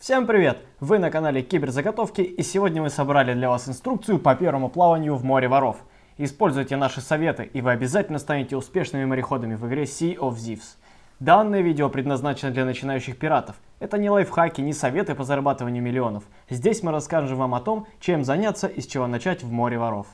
Всем привет! Вы на канале Киберзаготовки и сегодня мы собрали для вас инструкцию по первому плаванию в море воров. Используйте наши советы и вы обязательно станете успешными мореходами в игре Sea of Thieves. Данное видео предназначено для начинающих пиратов. Это не лайфхаки, не советы по зарабатыванию миллионов. Здесь мы расскажем вам о том, чем заняться и с чего начать в море воров.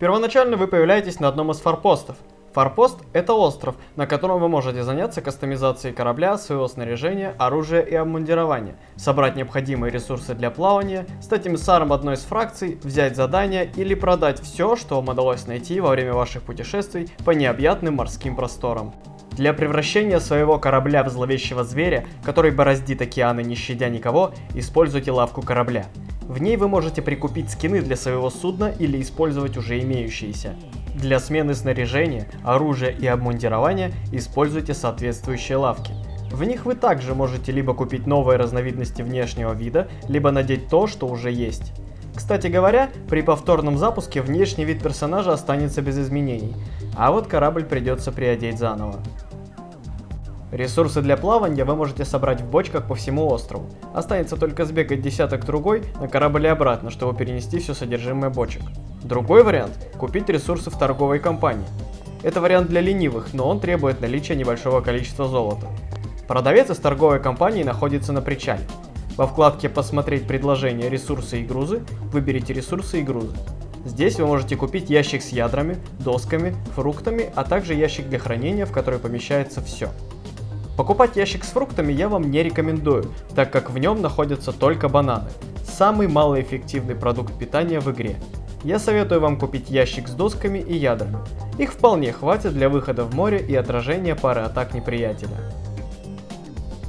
Первоначально вы появляетесь на одном из форпостов. Форпост – это остров, на котором вы можете заняться кастомизацией корабля, своего снаряжения, оружия и обмундирования, собрать необходимые ресурсы для плавания, стать эмиссаром одной из фракций, взять задания или продать все, что вам удалось найти во время ваших путешествий по необъятным морским просторам. Для превращения своего корабля в зловещего зверя, который бороздит океаны не щадя никого, используйте лавку корабля. В ней вы можете прикупить скины для своего судна или использовать уже имеющиеся. Для смены снаряжения, оружия и обмундирования используйте соответствующие лавки. В них вы также можете либо купить новые разновидности внешнего вида, либо надеть то, что уже есть. Кстати говоря, при повторном запуске внешний вид персонажа останется без изменений, а вот корабль придется приодеть заново. Ресурсы для плавания вы можете собрать в бочках по всему острову. Останется только сбегать десяток другой на корабль и обратно, чтобы перенести все содержимое бочек. Другой вариант – купить ресурсы в торговой компании. Это вариант для ленивых, но он требует наличия небольшого количества золота. Продавец из торговой компании находится на причале. Во вкладке «Посмотреть предложения, ресурсы и грузы» выберите ресурсы и грузы. Здесь вы можете купить ящик с ядрами, досками, фруктами, а также ящик для хранения, в который помещается все. Покупать ящик с фруктами я вам не рекомендую, так как в нем находятся только бананы. Самый малоэффективный продукт питания в игре. Я советую вам купить ящик с досками и ядрами. Их вполне хватит для выхода в море и отражения пары атак неприятеля.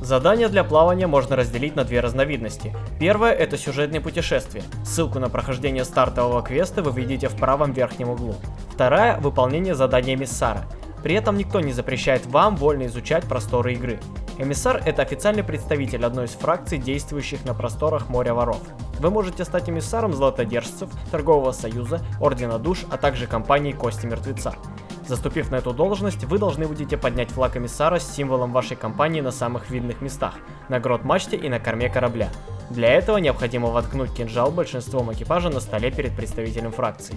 Задания для плавания можно разделить на две разновидности. Первое это сюжетные путешествия. Ссылку на прохождение стартового квеста вы видите в правом верхнем углу. Вторая – выполнение задания Миссара. При этом никто не запрещает вам вольно изучать просторы игры. Эмиссар – это официальный представитель одной из фракций, действующих на просторах моря воров. Вы можете стать эмиссаром златодержцев, торгового союза, ордена душ, а также компании Кости Мертвеца. Заступив на эту должность, вы должны будете поднять флаг эмиссара с символом вашей компании на самых видных местах, на грот-мачте и на корме корабля. Для этого необходимо воткнуть кинжал большинством экипажа на столе перед представителем фракции.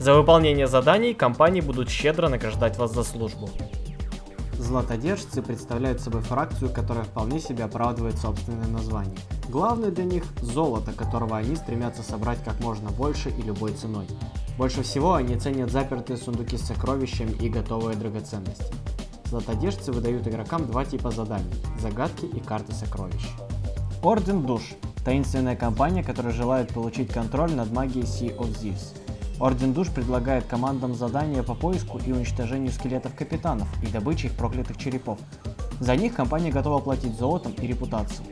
За выполнение заданий компании будут щедро награждать вас за службу. Златодержцы представляют собой фракцию, которая вполне себе оправдывает собственное название. Главное для них – золото, которого они стремятся собрать как можно больше и любой ценой. Больше всего они ценят запертые сундуки с сокровищами и готовые драгоценности. Златодержцы выдают игрокам два типа заданий – загадки и карты сокровищ. Орден Душ – таинственная компания, которая желает получить контроль над магией Sea of Thieves – Орден Душ предлагает командам задания по поиску и уничтожению скелетов капитанов и добыче их проклятых черепов. За них компания готова платить золотом и репутацией.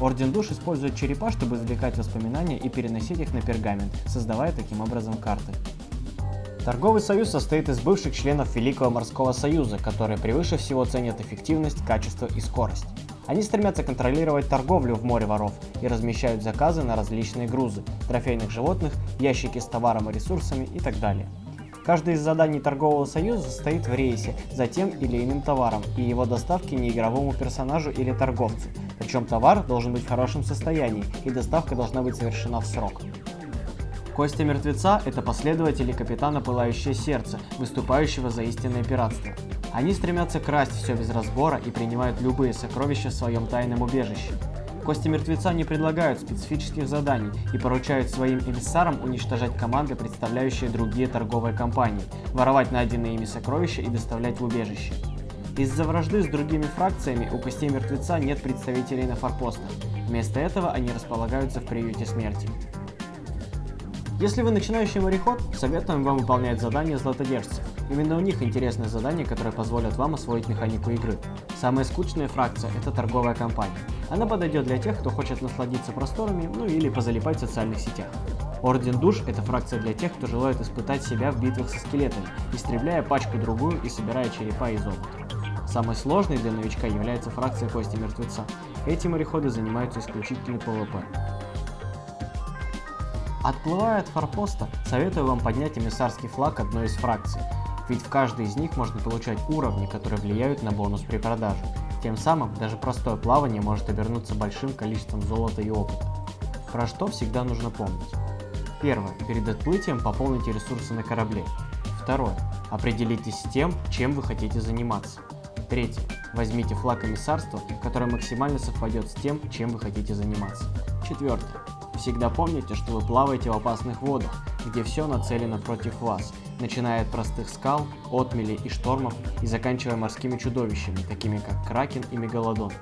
Орден Душ использует черепа, чтобы извлекать воспоминания и переносить их на пергамент, создавая таким образом карты. Торговый союз состоит из бывших членов Великого морского союза, которые превыше всего ценят эффективность, качество и скорость. Они стремятся контролировать торговлю в море воров и размещают заказы на различные грузы, трофейных животных, ящики с товаром и ресурсами и так далее. Каждое из заданий торгового союза состоит в рейсе за тем или иным товаром и его доставке неигровому персонажу или торговцу, причем товар должен быть в хорошем состоянии и доставка должна быть совершена в срок. Костя Мертвеца – это последователи капитана Пылающее Сердце, выступающего за истинное пиратство. Они стремятся красть все без разбора и принимают любые сокровища в своем тайном убежище. Кости Мертвеца не предлагают специфических заданий и поручают своим эмиссарам уничтожать команды, представляющие другие торговые компании, воровать найденные ими сокровища и доставлять в убежище. Из-за вражды с другими фракциями у Костей Мертвеца нет представителей на форпостах, вместо этого они располагаются в приюте смерти. Если вы начинающий мореход, советуем вам выполнять задания златодержцев. Именно у них интересные задания, которые позволят вам освоить механику игры. Самая скучная фракция – это торговая компания. Она подойдет для тех, кто хочет насладиться просторами, ну или позалипать в социальных сетях. Орден Душ – это фракция для тех, кто желает испытать себя в битвах со скелетами, истребляя пачку-другую и собирая черепа и золото. Самой сложной для новичка является фракция Кости Мертвеца. Эти мореходы занимаются исключительно PvP. Отплывая от форпоста, советую вам поднять эмиссарский флаг одной из фракций. ведь в каждой из них можно получать уровни, которые влияют на бонус при продаже. Тем самым даже простое плавание может обернуться большим количеством золота и опыта. Про что всегда нужно помнить. Первое. Перед отплытием пополните ресурсы на корабле. Второе. Определитесь с тем, чем вы хотите заниматься. Третье. Возьмите флаг комиссарства, который максимально совпадет с тем, чем вы хотите заниматься. Четвертое. Всегда помните, что вы плаваете в опасных водах, где все нацелено против вас, начиная от простых скал, отмелей и штормов и заканчивая морскими чудовищами, такими как Кракен и Мегалодон.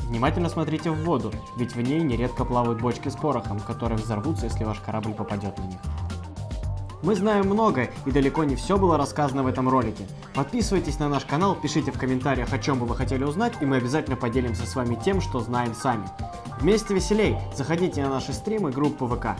Внимательно смотрите в воду, ведь в ней нередко плавают бочки с порохом, которые взорвутся, если ваш корабль попадет на них. Мы знаем много, и далеко не все было рассказано в этом ролике. Подписывайтесь на наш канал, пишите в комментариях, о чем бы вы хотели узнать, и мы обязательно поделимся с вами тем, что знаем сами. Вместе веселей! Заходите на наши стримы, группу ВК.